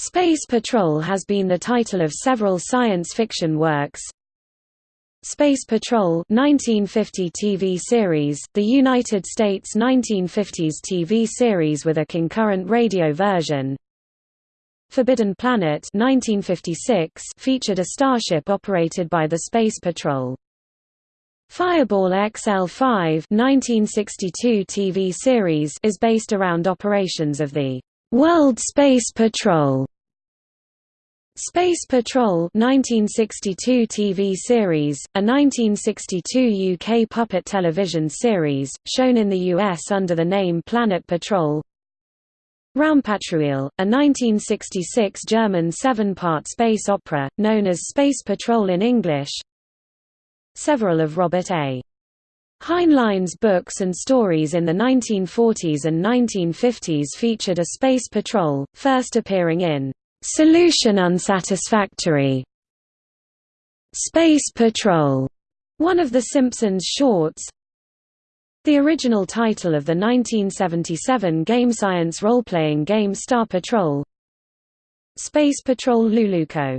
Space Patrol has been the title of several science fiction works. Space Patrol 1950 TV series, the United States 1950s TV series with a concurrent radio version. Forbidden Planet 1956 featured a starship operated by the Space Patrol. Fireball XL5 1962 TV series is based around operations of the World Space Patrol. Space Patrol 1962 TV series, a 1962 UK puppet television series, shown in the US under the name Planet Patrol Raumpatrouille, a 1966 German seven-part space opera, known as Space Patrol in English Several of Robert A. Heinlein's books and stories in the 1940s and 1950s featured a space patrol, first appearing in Solution Unsatisfactory, Space Patrol, one of the Simpsons shorts. The original title of the 1977 game science role-playing game Star Patrol. Space Patrol Luluco